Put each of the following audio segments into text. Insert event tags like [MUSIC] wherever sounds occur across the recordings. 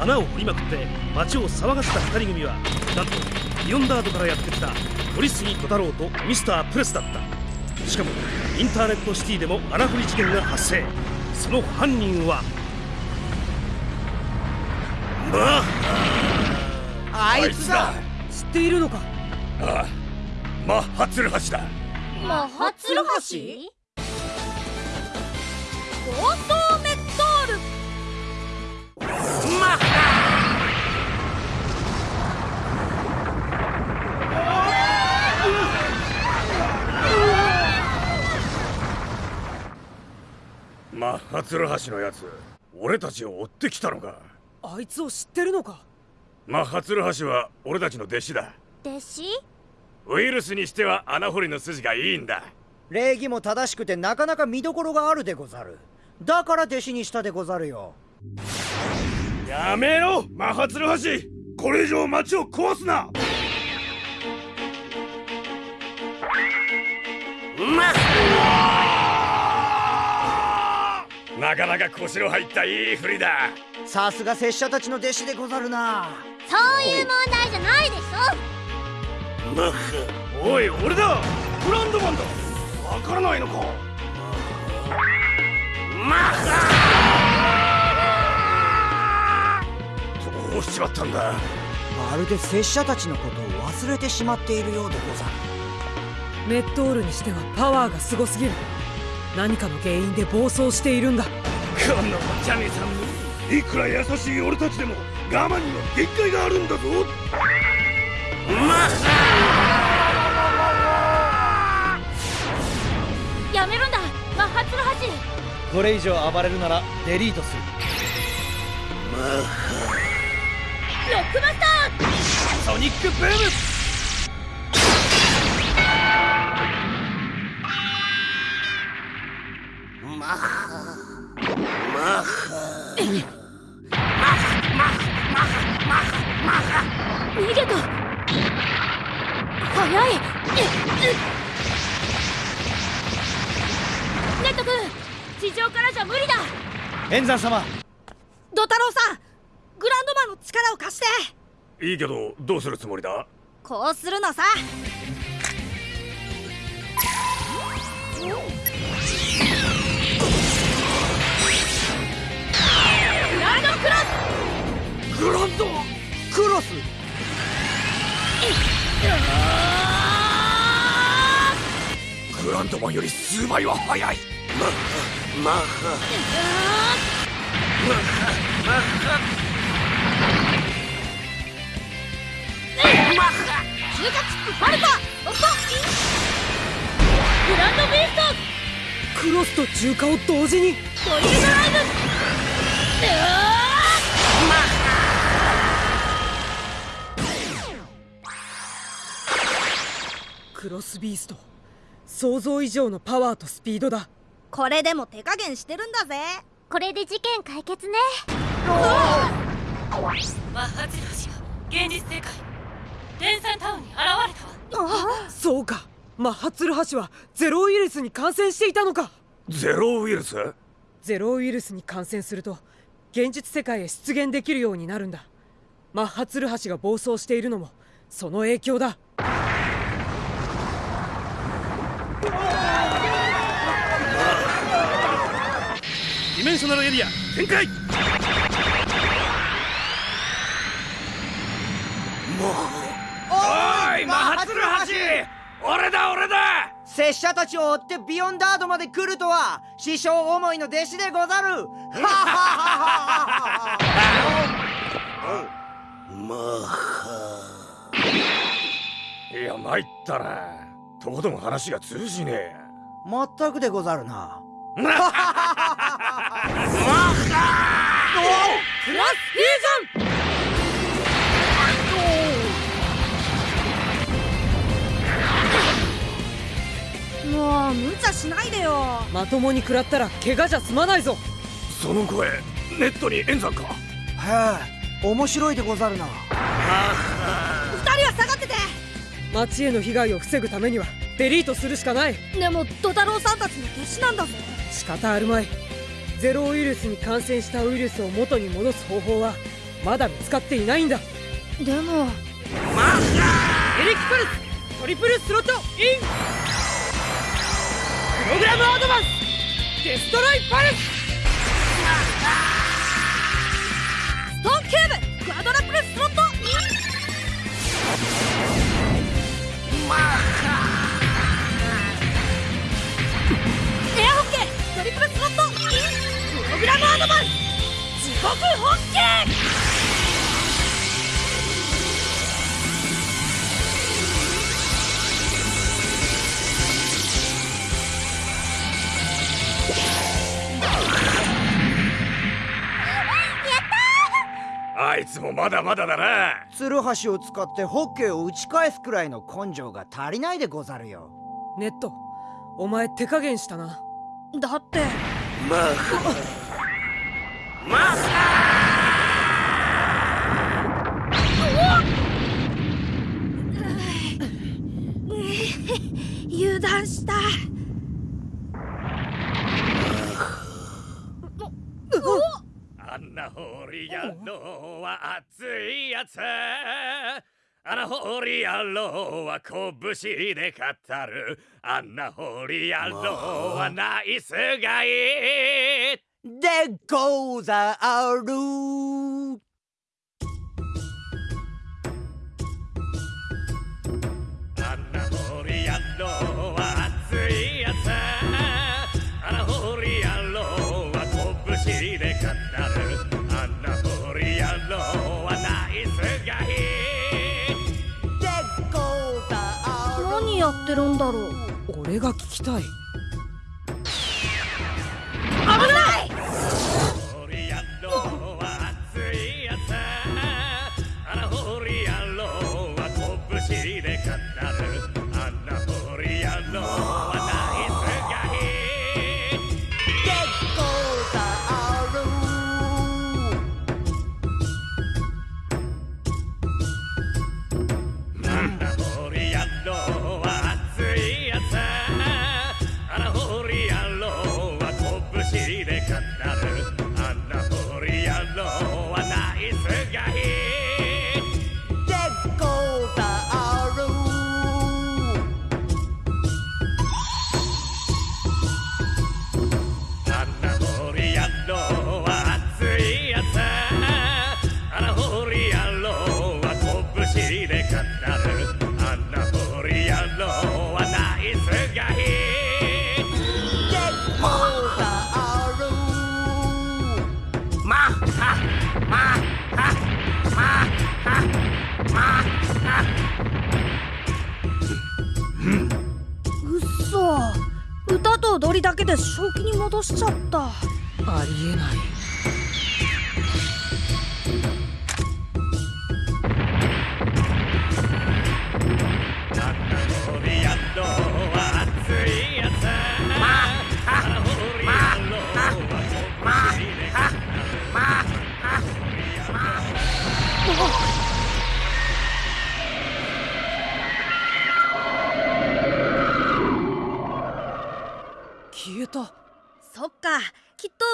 穴を掘りまくって街を騒がせた2人組はなんとビヨンダードからやってきた堀杉小太郎とミスタープレスだった。しかもインターネットシティでも穴掘り事件が発生。その犯人はまああいつだ。知っているのか？ああマッハツルハシだ。マッハツルハシ強盗マッハツルハシのやつ俺たちを追ってきたのか？あいつを知ってるのか？マッハツルハシは俺たちの弟子だ。弟子？ウイルスにしては穴掘りの筋がいいんだ。礼儀も正しくてなかなか見どころがあるでござる。だから弟子にしたでござるよやめろマッハツルハシ。これ以上町を壊すな。なかなか腰の入ったいい振りだ。さすが拙者たちの弟子でござるな。そういう問題じゃないでしょ。マッハおい俺だ。ブランドマンだわからないのか。マッハしちまったんだ。まるで拙者たちのことを忘れてしまっているようでござる。メットールにしてはパワーがすごすぎる。何かの原因で暴走しているんだ。このお茶目さんもいくら優しい俺たちでも我慢には限界があるんだぞ。やめるんだマッハツルハシ。これ以上暴れるならデリートするロックバスターソニックブーム逃げた早いネット君地上からじゃ無理だ。円山様。ド太郎さんグランドマンの力を貸して。いいけどどうするつもりだ？こうするのさ。グランドクロス。グランドクロス？グランドマンより数倍は速い。マッハプファルコオットグランドビーストクロスと重化を同時にドリルドライブうわクロスビースト想像以上のパワーとスピードだ。これでも手加減してるんだぜ。これで事件解決ね。マッハツルハシが現実世界電産タウンに現れた。わそうか。マッハツルハシはゼロウイルスに感染していたのか。ゼロウイルス？ゼロウイルスに感染すると現実世界へ出現できるようになるんだ。マッハツルハシが暴走しているのもその影響だ。ディメンショナルエリア展開！おいマハツルハシ俺だ俺だ。拙者たちを追ってビヨンダードまで来るとは師匠思いの弟子でござる。マッハいや参ったな。とことん話が通じねえ。まったくでござるな。クロスフュージョンまともに食らったら怪我じゃ済まないぞ。その声ネットに演算か？へえ面白いでござるな。二人は下がってて。町への被害を防ぐためにはデリートするしかない。でもド太郎さんたちの弟子なんだぜ仕方あるまい。ゼロウイルスに感染したウイルスを元に戻す方法はまだ見つかっていないんだ。でも。エレキパルストリプルスロットイン！プログラムアドバンスデストロイパルス [LAUGHS] ストーンキューブクアドラプルスロットマッハエアホッケートリプルスロットインプログラムアドバンス地獄ホッケーあいつもまだまだだな。ツルハシを使ってホッケーを打ち返すくらいの根性が足りないでござるよ。ネットお前手加減したな。だって。油断したあんなホーリー野郎は熱いやつ。あのホーリー野郎は拳で語る。あんなホーリー野郎はナイスガイ。でござる。は熱いやつ。あのホーリー野郎は拳でってるんだろう。俺が聞きたい。正気に戻しちゃったありえないあん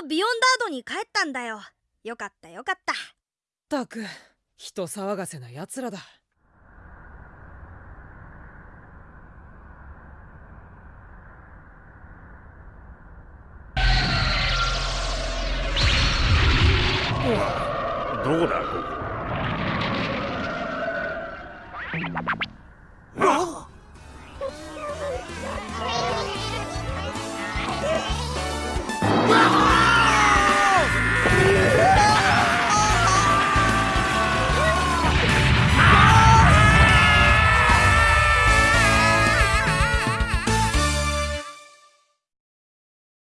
ビヨンダードに帰ったんだよ。よかったよかった。ったく人騒がせなやつらだ。どこだここ？あ